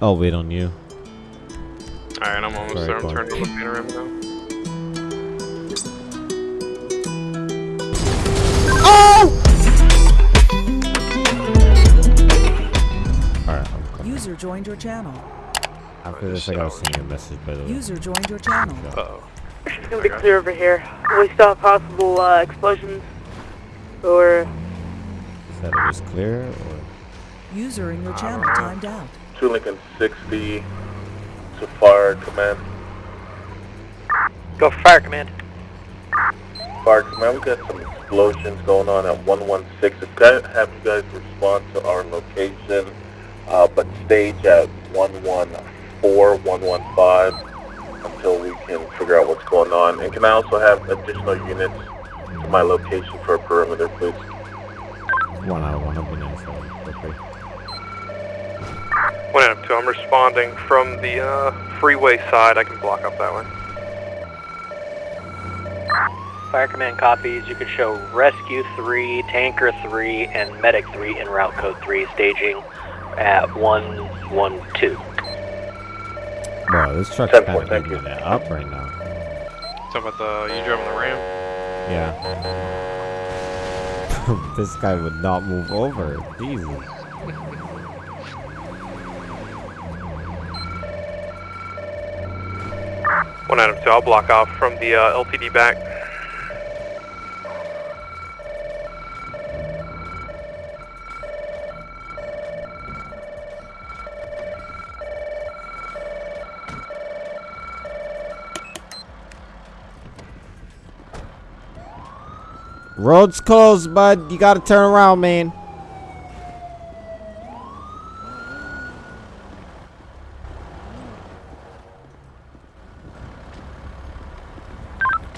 I'll wait on you. Alright, I'm almost Sorry, there. I'm turning on the panorama now. Alright, I'm coming. User joined your channel. After this, I gotta send you a message, by the way. User joined your channel. Uh oh. It's gonna be clear over here. We still have possible uh, explosions or Said it was clear, or User in your channel timed out. Two Lincoln 60 to fire command. Go for fire command. Fire command, we got some explosions going on at 116. It's got to have you guys respond to our location, uh, but stage at 114, 115 until we can figure out what's going on. And can I also have additional units to my location for a perimeter, please? one out of one of them. So, okay. One out of two. I'm responding from the uh, freeway side. I can block up that way. Fire command copies. You can show rescue 3, tanker 3, and medic 3 in route code 3 staging at 112. Bro, this truck's Ten kind of thank giving it up right now. Talking about the you driving the Ram? Yeah. this guy would not move over. Jesus. One of two. I'll block off from the uh, LTD back. Road's closed, bud. You gotta turn around, man.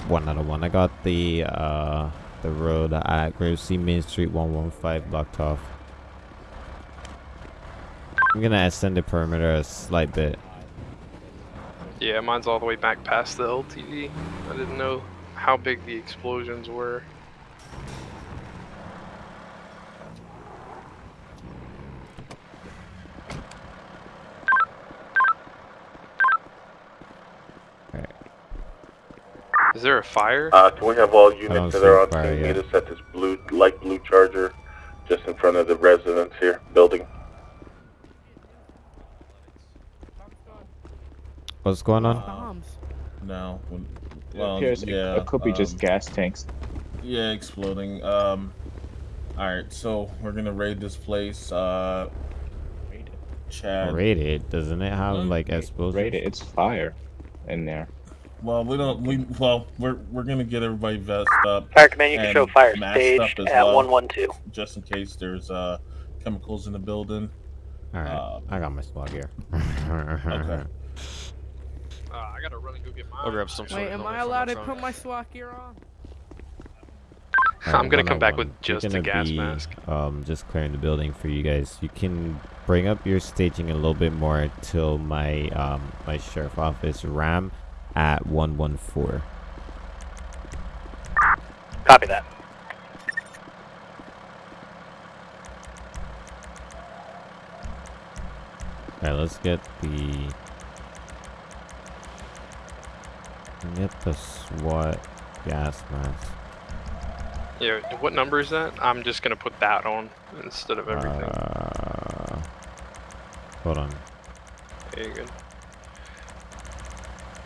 One out of one. I got the uh the road at Grapeseed Main Street 115 blocked off. I'm gonna extend the perimeter a slight bit. Yeah, mine's all the way back past the LTD. I didn't know how big the explosions were. Is there a fire? Uh, can we have all units that are on fire team yet. meet us at this blue, light blue charger just in front of the residence here, building? What's going on? Bombs. No. when- It Well, appears yeah. it could be just um, gas tanks. Yeah, exploding. Um. All right, so we're gonna raid this place. Uh. Raid it. Chad. Rated, doesn't it have Mm. like explosives? Rated, it's fire in there. Well, we don't. We well, we're we're gonna get everybody vested up Fire command, you can And show fire masked staged up as at well. 112. just in case there's uh chemicals in the building. Alright, Um, I got my swag here. Okay. Uh, I gotta run and go get mine. I'll grab some. Wait, am I allowed to trunk. put my SWAT gear on? I'm gonna come back one. with just a gonna gas be, mask. Um, just clearing the building for you guys. You can bring up your staging a little bit more till my um my sheriff office ram at one one four. Copy that. Alright, let's get the get the SWAT gas mask. Yeah, what number is that? I'm just gonna put that on instead of everything. Uh, hold on. There you go.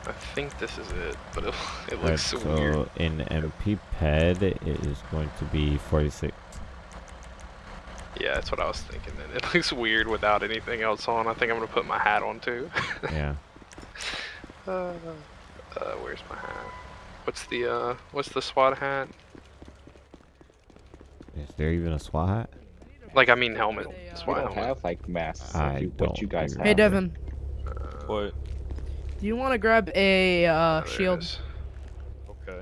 I think this is it, but it, it Right, looks so, so weird. in MP PED it is going to be forty six. Yeah, that's what I was thinking. Then it looks weird without anything else on. I think I'm gonna put my hat on too. Yeah. uh, uh, where's my hat? What's the uh, what's the SWAT hat? Is there even a SWAT hat? Like I mean helmet. We SWAT don't helmet. have like masks. I like you, don't what you guys think have. Hey, Devin. What? Do you want to grab a uh, there shield? Okay.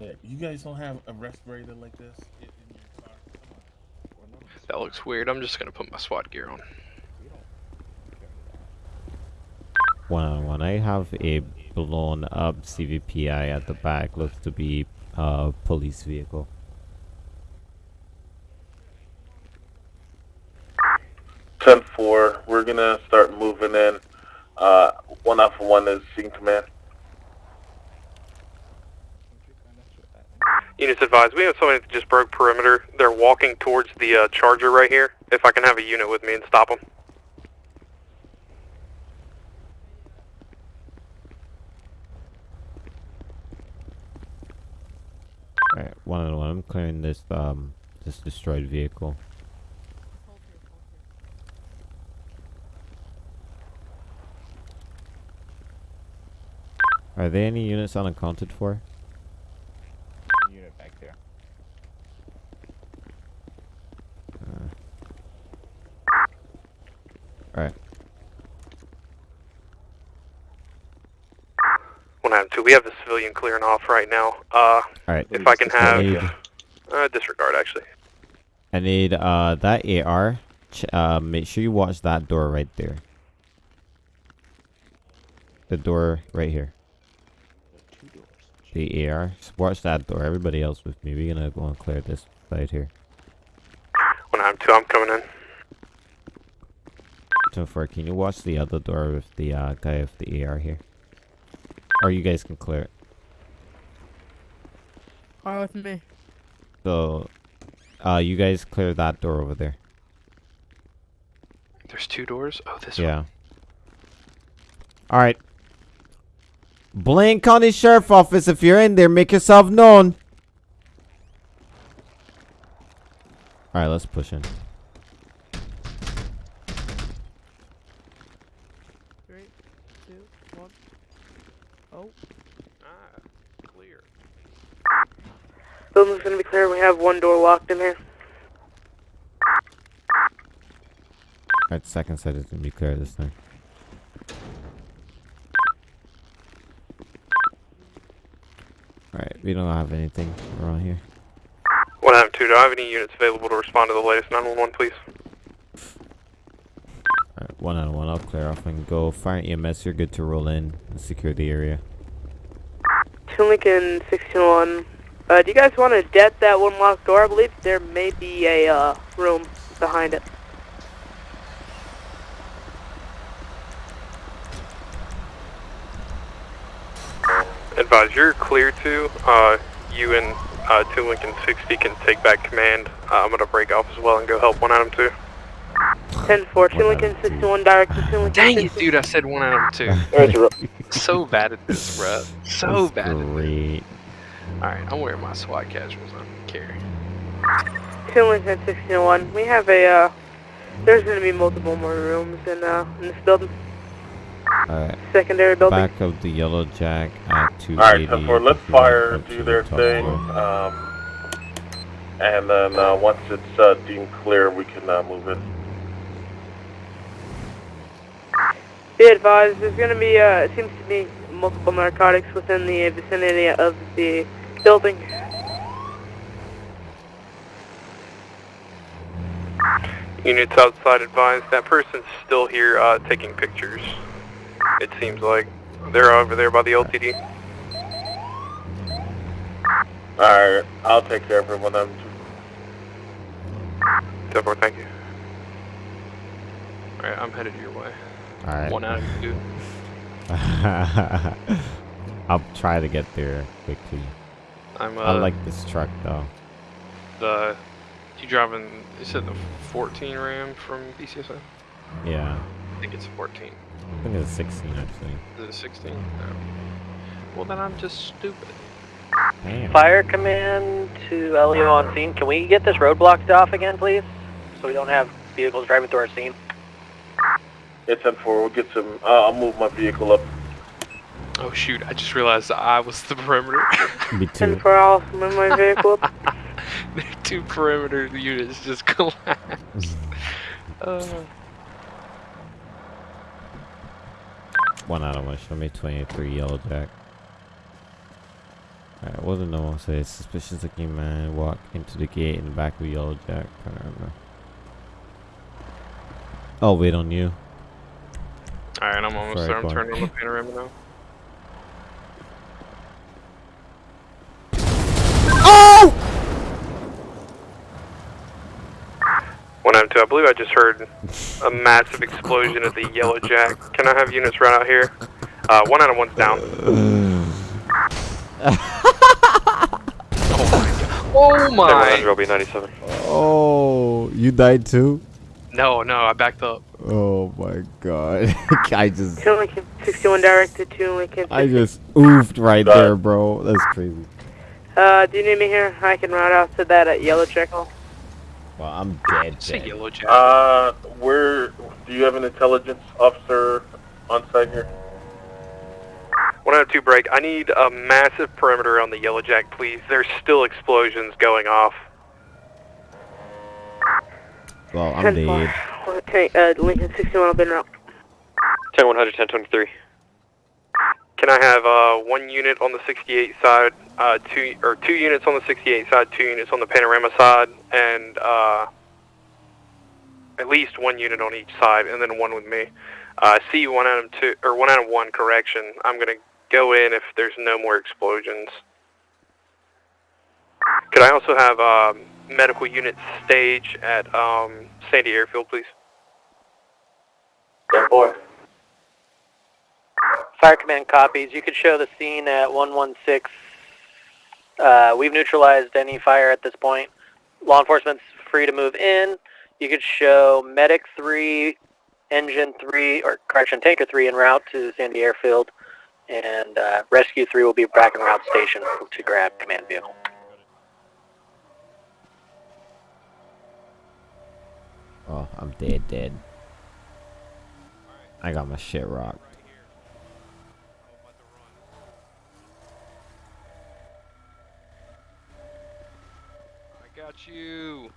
Yeah, you guys don't have a respirator like this in, in your car. That looks weird. I'm just gonna put my SWAT gear on. One on one. I have a blown up CVPI at the back. Looks to be a police vehicle. 10 10 4. We're going to start moving in. Uh, 1 Alpha 1 is seeking command. Units advised, we have somebody that just broke perimeter. They're walking towards the uh, charger right here. If I can have a unit with me and stop them. Alright, one on one. I'm clearing this um this destroyed vehicle. Are there any units unaccounted for? Unit back there. Alright. One item two, we have the civilian clearing off right now. Uh, Alright. if I can I have need, uh, disregard actually. I need uh that AR. Ch uh, make sure you watch that door right there. The door right here. The AR. Watch that door. Everybody else with me. We're gonna go and clear this side here. One item two, I'm coming in. So far, can you watch the other door with the uh, guy with the AR here? Or you guys can clear it. Fire with me. So, uh, you guys clear that door over there. There's two doors. Oh, this one. Yeah. Alright. Blaine County Sheriff Office, if you're in there, make yourself known. Alright, let's push in. Three, two, one. Oh. Ah, clear. Building's gonna be clear. We have one door locked in here. Alright, second side is gonna be clear this time. Alright, we don't have anything around here. One item two, do I have any units available to respond to the latest 911, please? Alright, one on one, I'll clear off and go. Fire EMS, you're good to roll in and secure the area. Two Lincoln 621. Uh, do you guys want to det that one locked door? I believe there may be a uh, room behind it. Advise, you're clear to. Uh, you and uh, 2 Lincoln 60 can take back command. Uh, I'm going to break off as well and go help 1 Item 2. 10 4, 2 Lincoln 61, direct to 2 Lincoln Dang it, dude, I said 1 Item 2. so bad at this, bro. So That's bad. Great. Alright, I'm wearing my SWAT casuals on. Carry. 2 Lincoln 61. We have a, uh, there's going to be multiple more rooms in, uh, in this building. Alright, Secondary building. back of the yellow jack at 280. Alright, 10 4. Let if you fire do their to the top thing. Um, and then uh, once it's uh, deemed clear, we can uh, move in. Be advised, there's going to be, uh, it seems to be multiple narcotics within the vicinity of the building. Units outside advised. That person's still here uh, taking pictures. It seems like they're over there by the LTD. Alright, I'll take care of everyone. I'm Ten four, thank you. Alright, I'm headed your way. Alright. One out of two. I'll try to get there quickly. I'm uh, I like this truck though. the. You driving? You said the 14 Ram from BCSF? Yeah. I think it's a 14. I think it's 16 actually. Is it a 16? No. Well, then I'm just stupid. Damn. Fire command to LEO on scene. Can we get this road blocked off again, please? So we don't have vehicles driving through our scene. It's 10 4. We'll get some. Uh, I'll move my vehicle up. Oh shoot! I just realized I was the perimeter. Me 10 too. 4, I'll move my vehicle up. the two perimeter units just collapsed. Uh, One out of one. Show me 23 yellow jack. Alright, what did no one say? Suspicious looking man walk into the gate in the back of yellow jack. I don't know. Oh, wait on you. Alright, I'm almost Sorry, there. I'm turning on the panorama now. One M2, I believe I just heard a massive explosion at the Yellow Jack. Can I have units run out here? Uh, one out of one's down. Oh my! 700, I'll be 97. Oh, you died too? No, no, I backed up. Oh my god. I just Two Lincoln 61 directed to Lincoln. I just oofed right there, bro. That's crazy. Uh, do you need me here? I can route out to that at Yellow Jackal. Well, I'm dead. Say dead. yellow jack. Uh, where, do you have an intelligence officer on site here? 102 break. I need a massive perimeter on the Yellow Jack, please. There's still explosions going off. Well, I'm dead. Okay, uh, Lincoln 61 up in route. 10 100, 10 23. Can I have uh, one unit on the 68 side, uh, two or two units on the 68 side, two units on the panorama side, and uh, at least one unit on each side, and then one with me. Uh, see one out of two or one out of one. Correction. I'm gonna go in if there's no more explosions. Could I also have um, medical unit stage at um, Sandy Airfield, please? Ten four. Fire command copies. You could show the scene at 116. Uh, we've neutralized any fire at this point. Law enforcement's free to move in. You could show medic 3, engine 3, or correction, tanker 3 en route to Sandy Airfield. And uh, rescue 3 will be back en route station to grab command vehicle. Oh, I'm dead, dead. I got my shit rocked. I got you.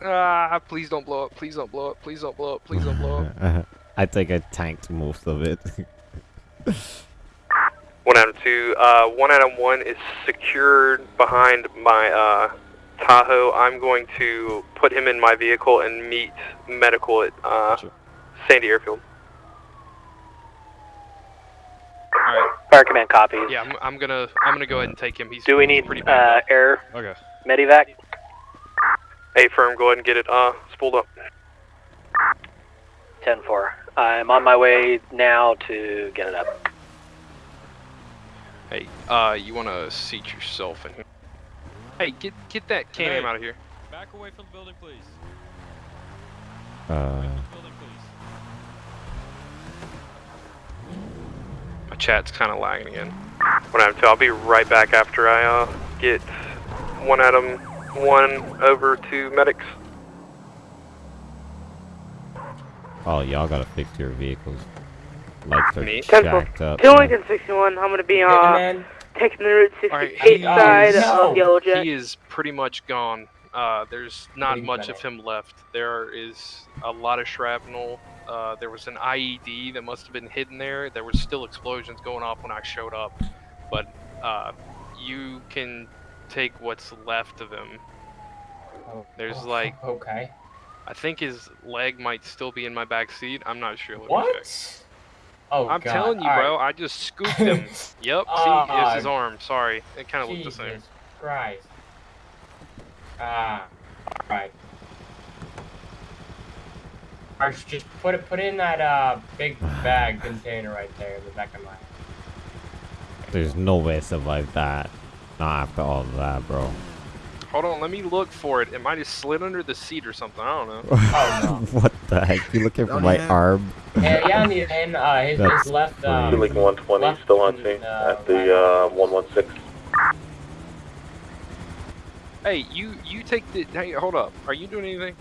Ah, please don't blow up. Please don't blow up. Please don't blow up. Please don't blow up. I think I tanked most of it. One out of two. Uh, one out of one is secured behind my uh, Tahoe. I'm going to put him in my vehicle and meet medical at uh, Sandy Airfield. All right. Fire command copies. Yeah, I'm, I'm gonna I'm gonna go ahead and take him. He's Do we need pretty uh, air okay. medevac? A firm, go ahead and get it uh, spooled up. 10-4. I'm on my way now to get it up. Hey, uh, you wanna seat yourself in here? Hey, get get that Can-Am out of here. Back away from the building, please. uh, Building, please. My chat's kind of lagging again. One out of two. I'll be right back after I uh, get one Adam one over to medics. oh, y'all gotta fix your vehicles. Lights are Me? Jacked up. Two Lincoln 61. I'm gonna be uh man. taking the Route 68 he side is- of Yellow Jack. He is pretty much gone. Uh, there's not much of him left. There is a lot of shrapnel. Uh, there was an IED that must have been hidden there. There were still explosions going off when I showed up, but uh, you can take what's left of him. Oh, There's oh, like, Okay. I think his leg might still be in my back seat. I'm not sure. Let. What? Oh I'm God. telling you, All bro. right. I just scooped him. yep. See, Ah, it's his arm. Sorry, it kind of looked the same. Jesus Christ. Ah. Alright. Alright, just put it put it in that uh big bag container right there in the back of my There's no way to survive that. Not after all of that, bro. Hold on, let me look for it. It might have slid under the seat or something. I don't know. Oh, what the heck? You looking for my yeah. arm? Yeah, yeah, and, the, and uh, his, his left. crazy. Uh, Two Lincoln 120 left still on and, scene uh, at the uh, 116. Hey, you you take the. Hey, hold up. Are you doing anything?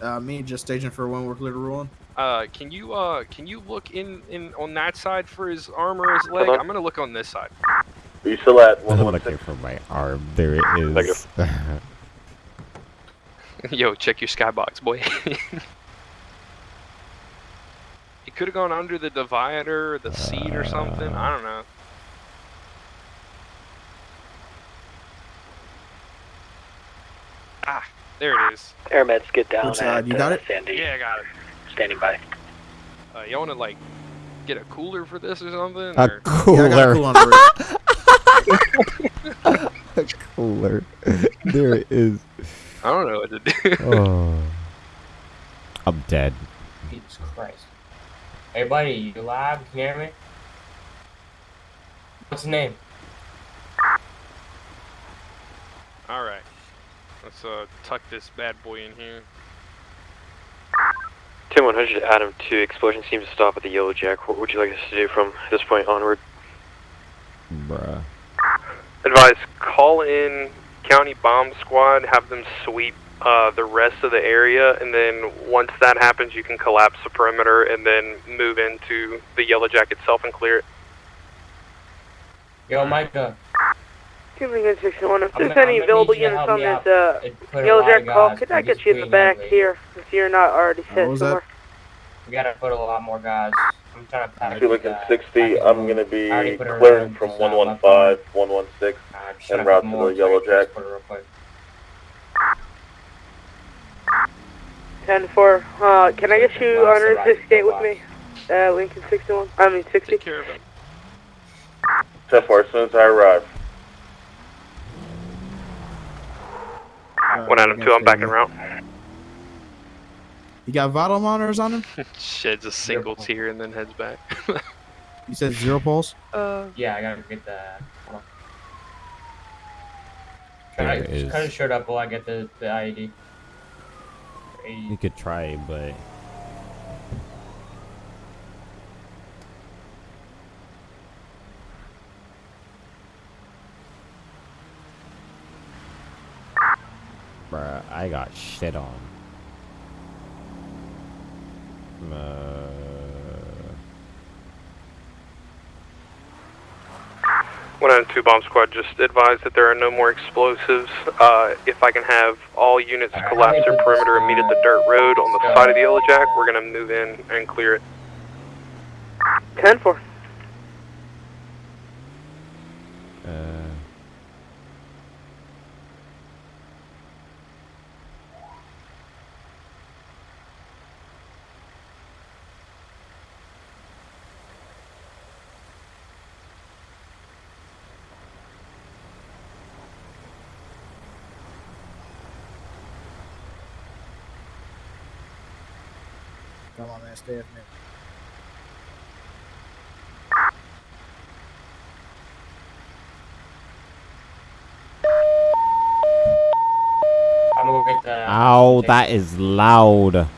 Uh, me just staging for when we're clear to roll on. Uh, can you uh can you look in in on that side for his arm or his leg? I'm gonna look on this side. Are you still at I'm looking 116? for my arm. There it is. Yo, check your skybox, boy. it could have gone under the divider, or the seat, or something. I don't know. Ah, there it is. Air meds get down Which side? You got uh, it? Sandy. Yeah, I got it. Standing by. Uh, y'all wanna like get a cooler for this or something? A or- Yeah, I got a cooler. cool on. Cooler. There it is. I don't know what to do. Oh. I'm dead. Jesus Christ. Hey, buddy, you alive? Can you hear me? What's his name? All right, let's uh tuck this bad boy in here. 10100 Adam 2, explosion seems to stop at the Yellow Jack. What would you like us to do from this point onward? Bruh. Advise, call in county bomb squad, have them sweep uh, the rest of the area, and then once that happens, you can collapse the perimeter and then move into the Yellow Jack itself and clear it. Yo, Micah. Two Lincoln 61. If I'm there's gonna- any available need you to units on me this uh, It Yellow lot Jack call, guys could I get you in the back lately. here if you're not already set was that? somewhere? We gotta put a lot more guys. I'm trying to pack Two Lincoln 60, I'm gonna be I already put her clearing from just, uh, left 115, 116, Uh, just en trying route put to more the Yellow Jack. put it real quick. 10 4. Uh, can I get you and on right Route 68 with box. me? Uh, Lincoln 61. I mean 60. Take care of him. 10 4, as soon as I arrive. Alright, One Adam we 2, I'm back en you. route. You got vital monitors on him? Sheds a single tear and then heads back. You said zero pulse? Uh, Yeah, I gotta get that. Hold on. There Try- it just. Kind of showed up while I get the, the IED. You could try, but Bruh, I got shit on. Uh, One Adam 2 bomb squad, just advised that there are no more explosives. Uh, if I can have all units collapse how their perimeter and meet at the dirt road on the side of the Yellow Jack, we're gonna move in and clear it. 10 4. uh, Go get the. ow, that is loud.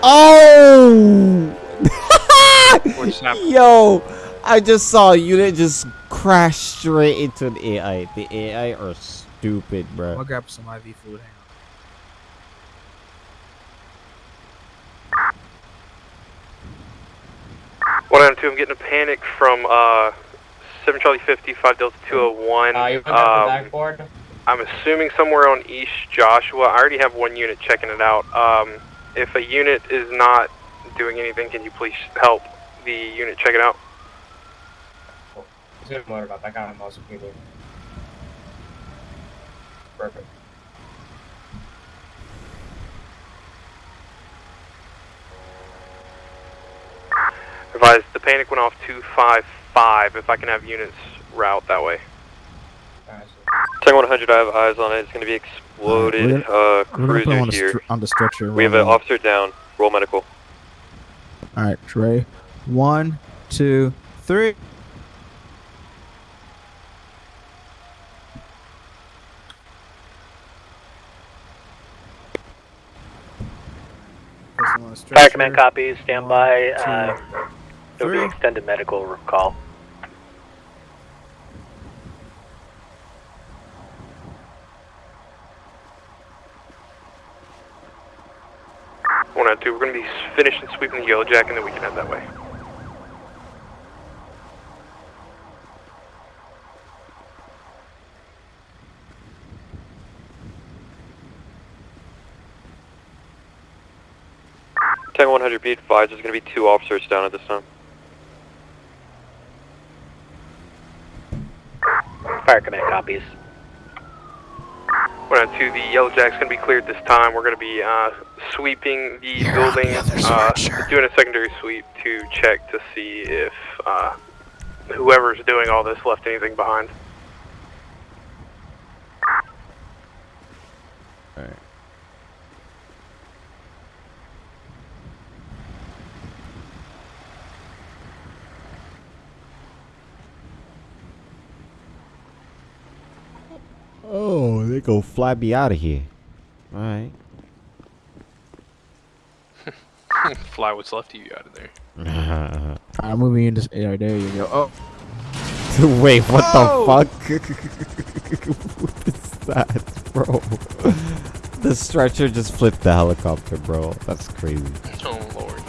Oh! What's happening? Yo, I just saw a unit just crash straight into an AI. The AI are stupid, bro. I'll grab some IV fluid. Hang One Adam 2, I'm getting a panic from uh, 7 Charlie 50, 5 Delta 201. Uh, you Um, the backboard? I'm assuming somewhere on East Joshua. I already have one unit checking it out. Um, if a unit is not doing anything, can you please help the unit check it out? He's gonna motor up. I got him also PD. Perfect. Advise, the panic went off 255. If I can have units route that way. Alright, Tango 100, I have eyes on it. It's going to be exploded. We're uh, We're gonna put him cruiser on the, here. on the stretcher. We have an officer down. Roll medical. All right, Trey. One, two, three. Place him on a Fire command stretcher. copies, stand by. Uh, there'll be three. extended medical call. One out two. We're going to be finishing sweeping the Yellow Jack, and then we can head that way. Tango 100, be advised. There's going to be two officers down at this time. Fire command copies. One out two, the Yellow Jack's gonna be cleared this time. We're gonna be uh, sweeping the building, uh, doing a secondary sweep to check to see if uh, whoever's doing all this left anything behind. Alright. Oh, they go fly me out of here. Alright. Fly what's left of you out of there. I'm moving in this area. There you go. Oh, Wait, what Oh! the fuck? what is that, bro? the stretcher just flipped the helicopter, bro. That's crazy. Oh lord.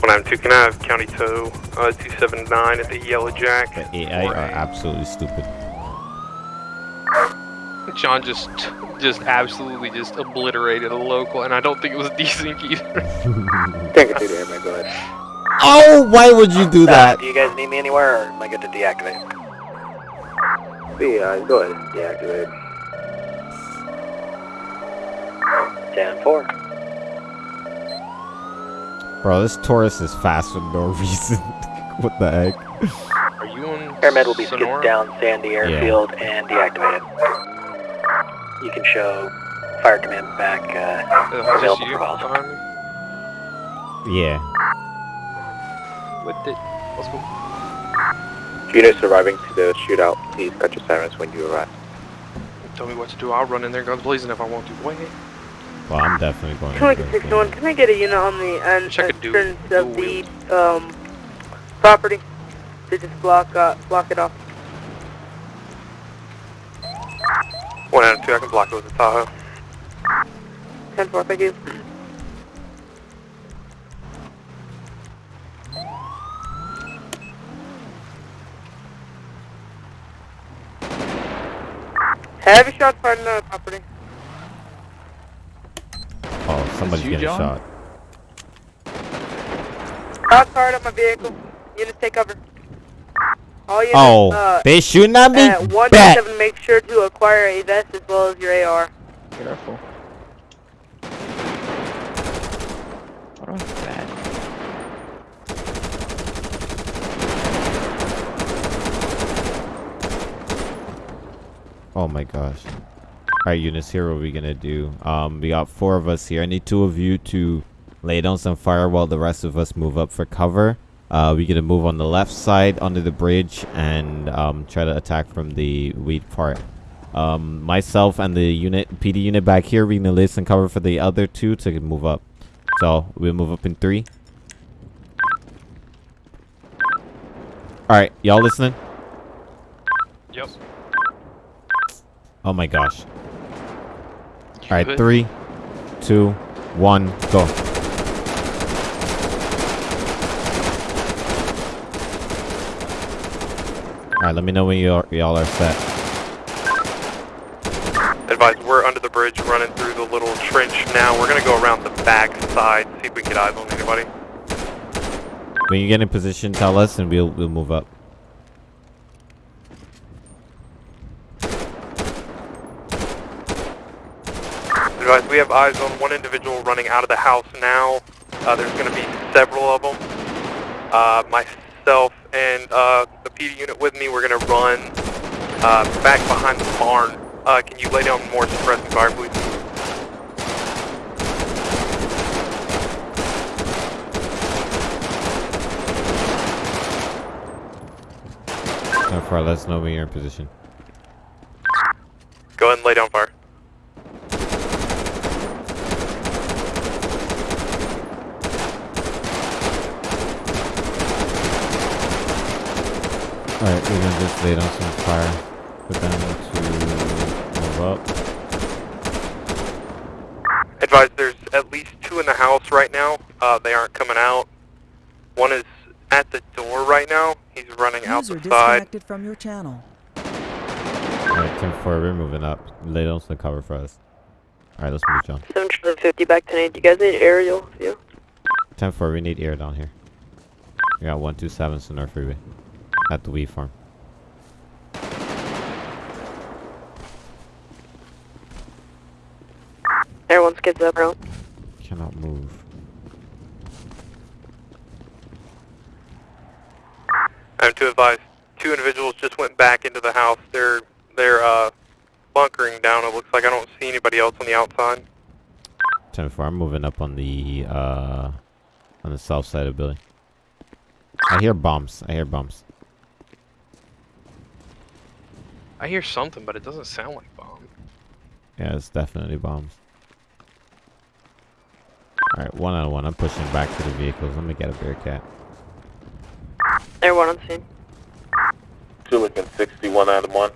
One out two, can I have County Tow uh, 279 at the Yellow Jack? The AI are absolutely stupid. John just just absolutely just obliterated a local, and I don't think it was decent either. Take it through there, man. Go ahead. Oh, why would you do Uh, that? do you guys need me anywhere, or am I good to deactivate? Yeah, go ahead. Deactivate. 10 4. Bro, this Taurus is fast for no reason. what the heck? Are you on Airmed will be skipped down Sandy Airfield and deactivated. You can show Fire Command back uh, Uh, is this available you for calls. Yeah. With it. Let's go. Units arriving to the shootout, please cut your sirens when you arrive. Tell me what to do. I'll run in there, guns blazing if I want to. Wait. Well, I'm definitely going Two to six one. Can I get a unit on the end Check a dude. entrance of the um property to just block uh, block it off? One out of two, I can block it with the Tahoe. Ten four. Thank you. Heavy shot fired on the property. Oh, somebody's you, getting John? shot. Shot fired on my vehicle. Units take cover. All units, Oh, uh, they shooting at me? at one Bet. seven. Make sure to acquire a vest as well as your AR. careful. What was that? Oh my gosh. Alright, units, here what are we gonna do. Um, we got four of us here. I need two of you to lay down some fire while the rest of us move up for cover. Uh, we gonna move on the left side under the bridge and um, try to attack from the weed part. Um, myself and the unit, PD unit back here, we're gonna listen cover for the other two to move up. So we'll move up in three. Alright, y'all listening? Yep. Oh my gosh. Alright, good? three, two, one, go. Alright, let me know when you y'all are set. Advise, we're under the bridge running through the little trench now. We're gonna go around the back side, see if we can get eyes on anybody. When you get in position, tell us and we'll we'll move up. Advise, we have eyes on one individual running out of the house now. Uh, there's gonna be several of them. Uh, myself and uh, the PD unit with me, we're gonna run uh, back behind the barn. Uh, can you lay down more suppressing fire, please? So far, let us know when you're in position. Go ahead and lay down fire. Alright, we're gonna just lay down some fire for them to move up. Advise, there's at least two in the house right now. Uh, they aren't coming out. One is at the door right now. He's running out User the side. disconnected from your channel. Alright, 10 4, we're moving up. Lay down some cover for us. Alright, let's move, John. 750 back to 8. You guys need aerial view? 10 4, we need air down here. We got 127 Senora Freeway. At the Wee Farm. Everyone skips up route. Cannot move. I'm to advise, two individuals just went back into the house. They're they're uh, bunkering down. It looks like I don't see anybody else on the outside. 10 4, I'm moving up on the, uh, on the south side of the building. I hear bombs. I hear bombs. I hear something, but it doesn't sound like bomb. Yeah, it's definitely bombs. Alright, one on one. I'm pushing back to the vehicles. Let me get a Bearcat. Everyone on scene. Two looking 61 of 1.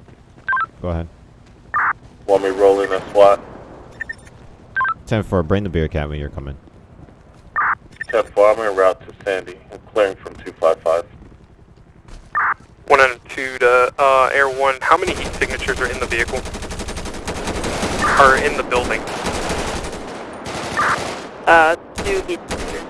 Go ahead. Want me rolling a SWAT? 10 4, bring the Bearcat when you're coming. 10 4, I'm en route to Sandy. I'm clearing from 255. One and two to uh, Air One. How many heat signatures are in the vehicle? Are in the building? Uh, two heat signatures.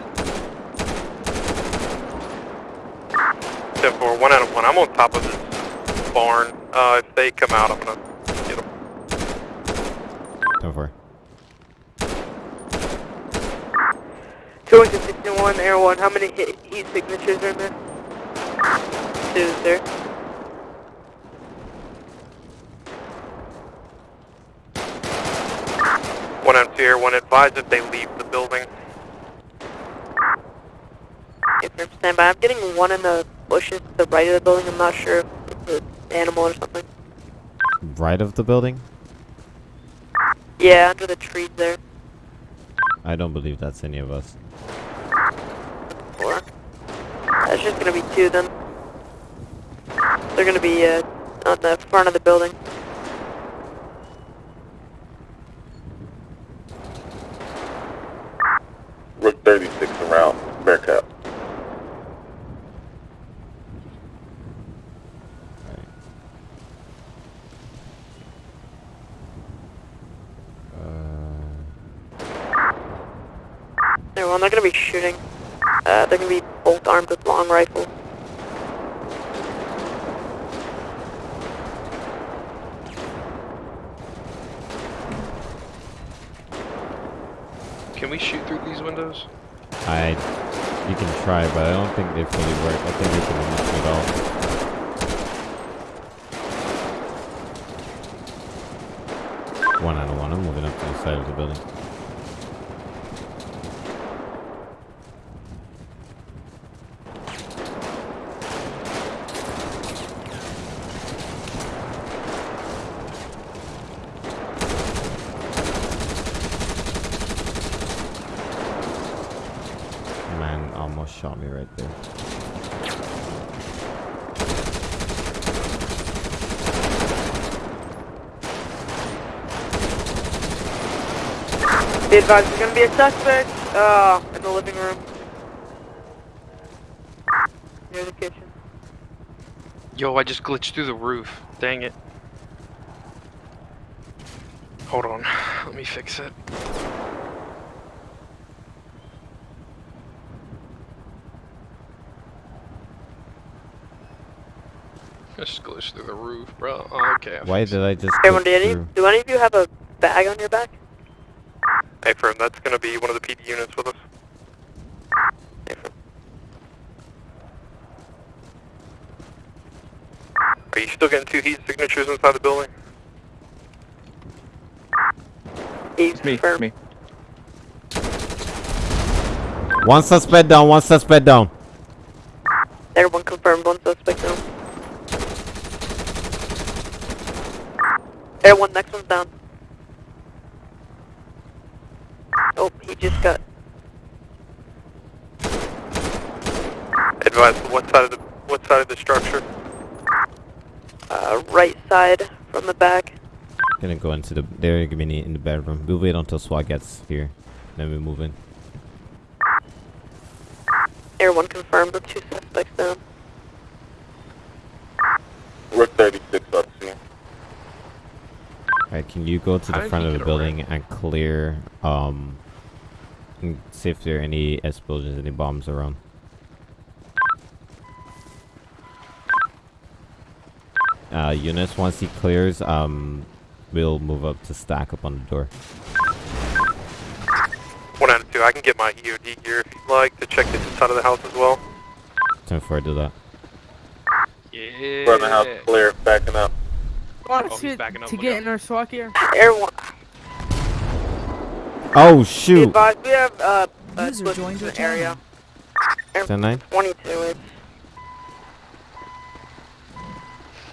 Ten four. One out of one. I'm on top of this barn. Uh, if they come out, I'm gonna get them. 10 4. Two Lincoln 61, Air 1. How many heat, heat signatures are in there? Two, sir. One out of two Air One. Advise if they leave the building. Okay, firm stand by. I'm getting one in the bushes to the right of the building. I'm not sure if it's an animal or something. Right of the building? Yeah, under the trees there. I don't believe that's any of us. Four. That's just gonna be two of them. They're gonna be uh, on the front of the building. Rook 36 around. Bearcat. They're well, they're gonna be shooting. Uh, they're gonna be both armed with long rifles. Can we shoot through these windows? I. You can try, but I don't think they fully work. I think they can almost it all. One out of one. I'm moving up to the side of the building. Man almost shot me right there. Be advised, there's gonna be a suspect uh, in the living room. Near the kitchen. Yo, I just glitched through the roof. Dang it. Hold on. Let me fix it. Just glitched through the roof, bro. Oh, okay. I Why did I just Everyone, do any, through? do any of you have a bag on your back? Hey, firm. That's gonna be one of the PD units with us. Are you still getting two heat signatures inside the building? It's me, it's me. One suspect down, one suspect down. Everyone confirmed, one suspect down. Everyone, next one's down. Oh, he just got Advise. What side of the what side of the structure? uh, right side from the back. Gonna go into the. They're gonna be in the bedroom. We'll wait until SWAT gets here. Then we move in. Everyone confirmed with two suspects down. Rook 36 on scene. Alright, can you go to How the did front of the get building and clear, um, and see if there are any explosions, any bombs around? Uh, units, once he clears, um, we'll move up to stack up on the door. One out of two. I can get my EOD gear if you'd like to check this inside of the house as well. 10 4, do that. Yeah. Front of the house clear, backing up. Oh, he's backing up. to get out. in our SWAT gear. Everyone, Oh, be shoot! advised, we have uh, a User joined your the area. 10 9? 22, it's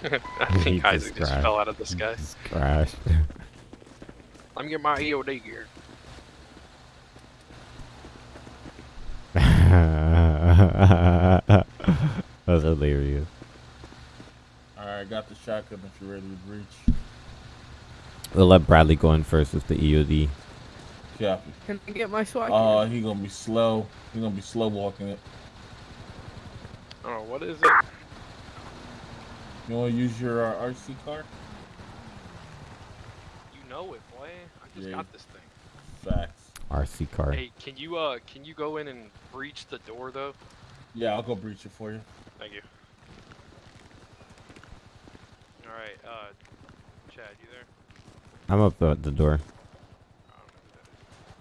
I He think Isaac just crashed. fell out of the sky. Just crashed. Let me get my EOD gear. That's hilarious. Alright, got the shotgun if you're ready to breach. We'll let Bradley go in first with the EOD. Copy. Can I get my SWAT Oh, he gonna be slow. He gonna be slow walking it. Oh, what is it? You wanna use your uh, RC car? You know it, boy. I just Yeah. got this thing. Facts. RC car. Hey, can you uh, can you go in and breach the door though? Yeah, I'll go breach it for you. Thank you. All right, uh, Chad, you there? I'm up at the door.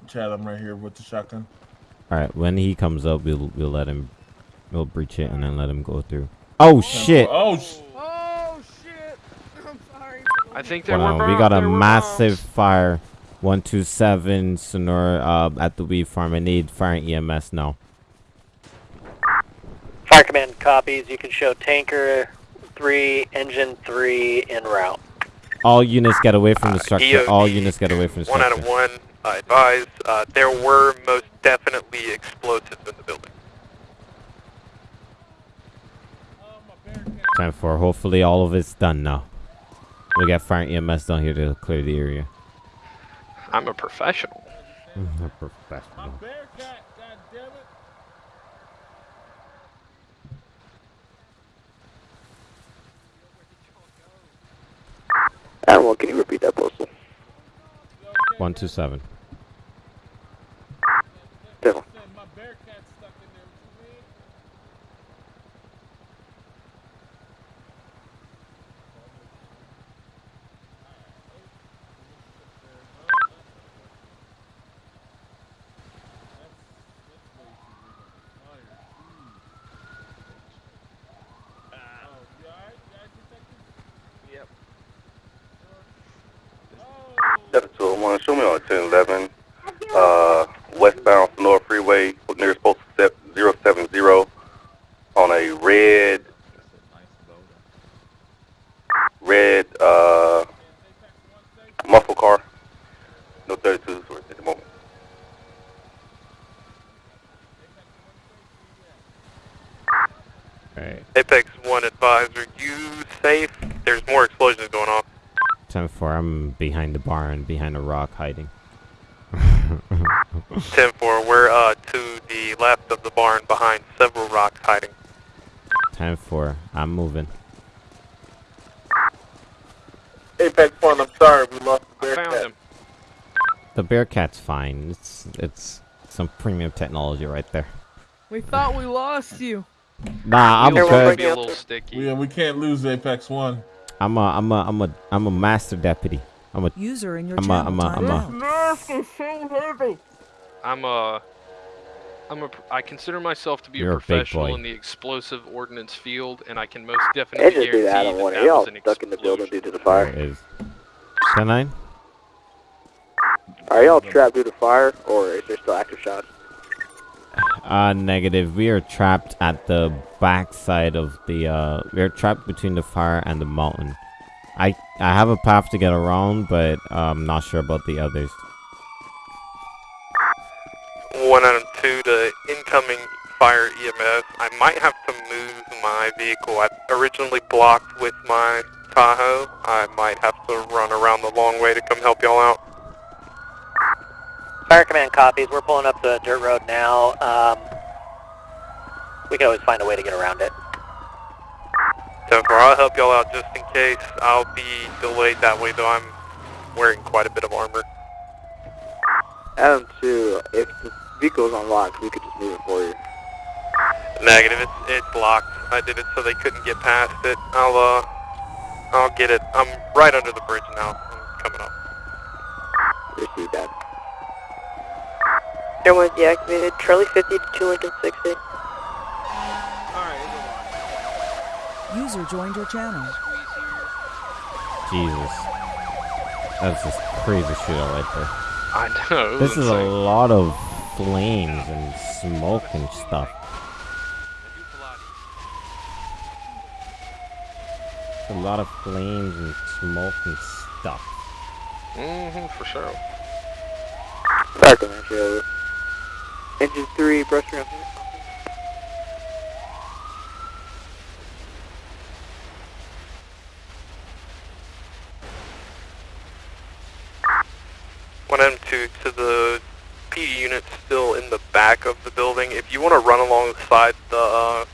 Chad, I'm right here with the shotgun. Alright, when he comes up, we'll we'll let him, we'll breach it and then let him go through. Oh shit! Oh, sh- Oh shit! I'm sorry. I think there Hold were on, we got a massive bombs. fire. 127 Senora uh, at the weed farm. I need fire and EMS now. Fire command copies. You can show tanker three, engine three en route. All units get away from the Uh, structure. All units get away from the structure. One out of one. Uh, advised, uh, there were most definitely explosives in the building. Time for hopefully all of it's done now. We got fire EMS down here to clear the area. I'm a professional. A professional. Animal, can you repeat that postal? 127. Devil. My Bearcat's stuck in there. What you mean? Yep. Seven two one. Show me on ten eleven. Uh, westbound Senora Freeway, nearest postal step zero seven zero, on a red, red uh muscle car. No thirty two at the moment. Alright. Apex 1 advised, are you safe? There's more explosions going on. 10 4. I'm behind the barn, behind a rock, hiding. 10 4, we're uh, to the left of the barn behind several rocks hiding. 10 4. I'm moving. Apex one. I'm sorry, we lost the I found him. The Bearcat's fine. It's it's some premium technology right there. We thought we lost you. Nah, I'm Wheels good. might be a little sticky. We, uh, we can't lose Apex One. I'm a I'm a I'm a I'm a master deputy. I'm a User in your I'm a- channel I'm a- I'm timed a- out. I'm a, I'm a, pr- I consider myself to be You're a a professional boy. in the explosive ordnance field, and I can most definitely Engine guarantee be that that Are y'all was an stuck in the building due to the fire? it is. 10 9. Are y'all trapped due to fire, or is there still active shots? Uh, negative. We are trapped at the back side of the, uh, we are trapped between the fire and the mountain. I, I have a path to get around, but I'm not sure about the others. 1 out of 2 to incoming fire EMS. I might have to move my vehicle. I originally blocked with my Tahoe. I might have to run around the long way to come help y'all out. Fire command copies. We're pulling up the dirt road now. Um, we can always find a way to get around it. 10 4, I'll help y'all out just in case. I'll be delayed that way, though I'm wearing quite a bit of armor. Adam 2, if the vehicle's unlocked, we could just move it for you. Negative, it's, it's blocked. I did it so they couldn't get past it. I'll, uh, I'll get it. I'm right under the bridge now. I'm coming up. Receive that. Air 1 deactivated. Charlie 50 to 2 Lincoln 60. User joined your channel. Jesus. That's just crazy shit right there. I know. it This was is a lot of flames and smoke and stuff. A lot of flames and smoke and stuff. Mm-hmm, for sure. Back on entry over. Engine 3, brush around. One M two to the PD unit still in the back of the building. If you want to run alongside the uh,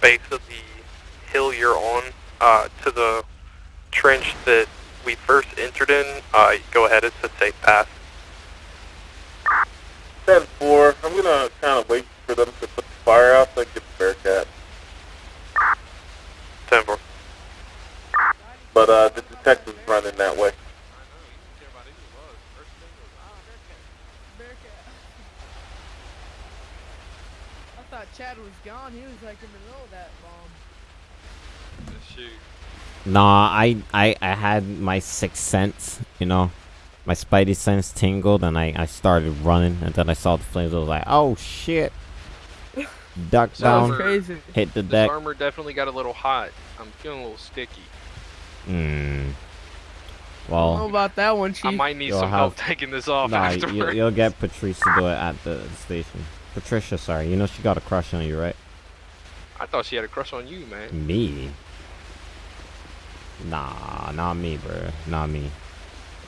base of the hill you're on uh, to the trench that we first entered in, uh, go ahead. It's a safe path. 10-4, I'm gonna kind of wait for them to put the fire out so I can get the Bearcat. 10 4. But uh, the detective's running that way. I thought Chad was gone. He was like in the middle of that bomb. Shoot. Nah, I, I, I had my sixth sense, you know. My spidey sense tingled and I, I started running and then I saw the flames. I was like, oh shit. Duck This down, armor- hit the this deck. armor definitely got a little hot. I'm feeling a little sticky. Hmm. I don't know Well, about that one, Chief. I might need You'll some help taking this off nah, afterwards. you, you'll get Patrice to do it at the station. Patricia, sorry. You know she got a crush on you, right? I thought she had a crush on you, man. Me? Nah, not me, bro. Not me.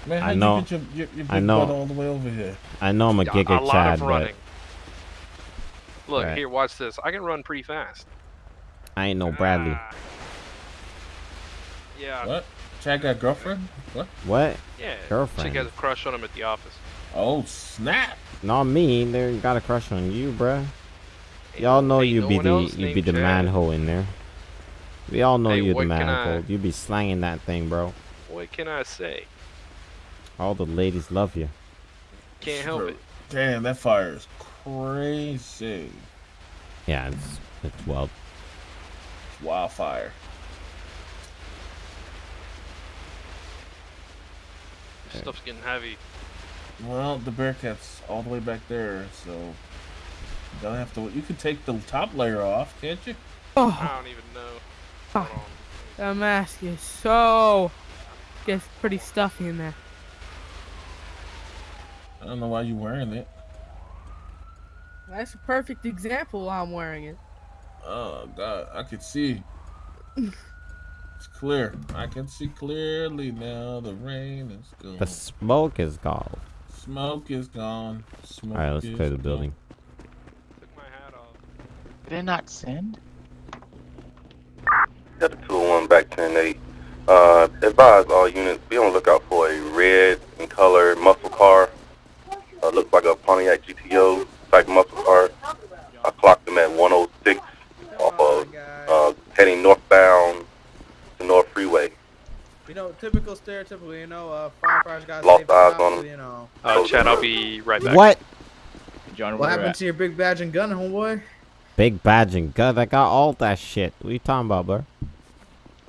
Man, how I you know. get your, your, your I big know. butt all the way over here? I know I'm a A- giga a lot Chad, of but. Look, Right. here, watch this. I can run pretty fast. I ain't no ah. Bradley. Yeah. What? Chad got a girlfriend? What? What? Yeah. Girlfriend. Chick has a crush on him at the office. Oh, snap. Not me. They got a crush on you, bruh. Y'all know ain't you no be the else you be the Chad. manhole in there. We all know Hey, you're the what can I- manhole. You be slanging that thing, bro. What can I say? All the ladies love you. Can't help it. Damn, that fire is crazy. Yeah, it's it's wild. It's wildfire. This Stuff's getting heavy. Well, the Bearcat's all the way back there, so you don't have to. You can take the top layer off, can't you? Oh, I don't even know. Oh. God. that mask is so gets pretty stuffy in there. I don't know why you're wearing it. That's a perfect example. why I'm wearing it. Oh God, I can see. It's clear. I can see clearly now. The rain is gone. The smoke is gone. Smoke is gone. Smoke All right, let's clear the gone. building. Did it not send? Got the 201 back 10-8. Uh, advise all units, be on the lookout for a red in color muscle car. Uh, looks like a Pontiac GTO type muscle car. I clocked them at 106 off of, uh, heading northbound to North Freeway. You know, typical stereotypical, you know, uh, firefighters got Lost saved eyes cops, on 'em. You know. Uh, Chad, I'll be right back. What? John, What happened to your big badge and gun, homeboy? Big badge and gun. I got all that shit. What you talking about, bro?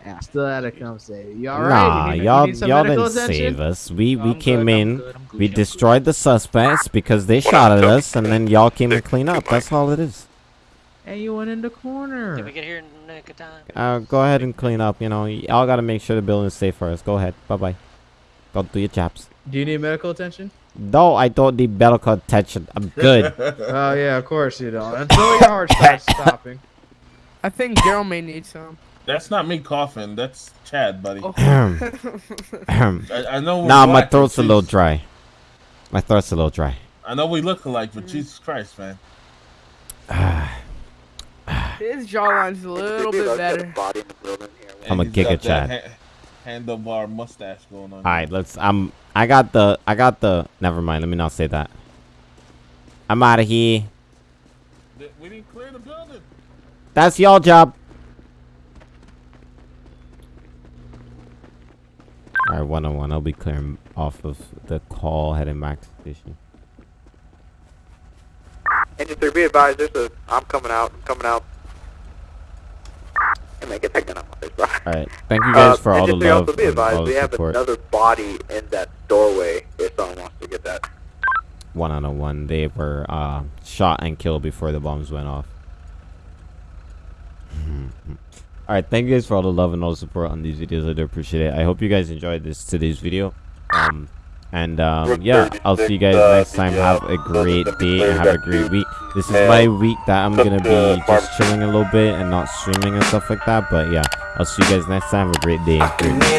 Yeah, still had to come save you. All right. Nah, you need, y'all you need some y'all didn't attention? save us. We we I'm came good, I'm in, good, I'm we destroyed the suspects because they shot at us, and then y'all came to clean up. That's all it is. And you went in the corner. Did we get here in the nick of time? Uh, go ahead and clean up. You know, y'all gotta make sure the building's safe for us. Go ahead. Bye bye. Go do your jobs. Do you need medical attention? No, I don't need medical attention. I'm good. oh yeah, of course you don't. Until your heart starts stopping. I think Daryl may need some. That's not me coughing. That's Chad, buddy. Oh. I, I know. We're nah, my throat's a little dry. My throat's a little dry. I know we look alike, but Jesus Christ, man. His jawline's a little bit better. I'm a And giga got that Chad. ha- handlebar mustache going on. All right, let's. I'm. I got the. I got the. Never mind. Let me not say that. I'm out of here. We didn't clear the building. That's y'all job. All right, one on one. I'll be clearing off of the call heading back to the station. Engine 3, be advised, there's a, I'm coming out, I'm coming out. Hey man, get gun out my face, bro. Alright, thank you guys Uh, for all the Engine 3, love also be and advised, we have support. another body in that doorway if someone wants to get that. One on a one, they were uh, shot and killed before the bombs went off. Alright, thank you guys for all the love and all the support on these videos. I do appreciate it. I hope you guys enjoyed this today's video. Um, and um, yeah, I'll see you guys next time. Have a great day and have a great week. This is my week that I'm going to be just chilling a little bit and not streaming and stuff like that. But yeah, I'll see you guys next time. Have a great day. Great day.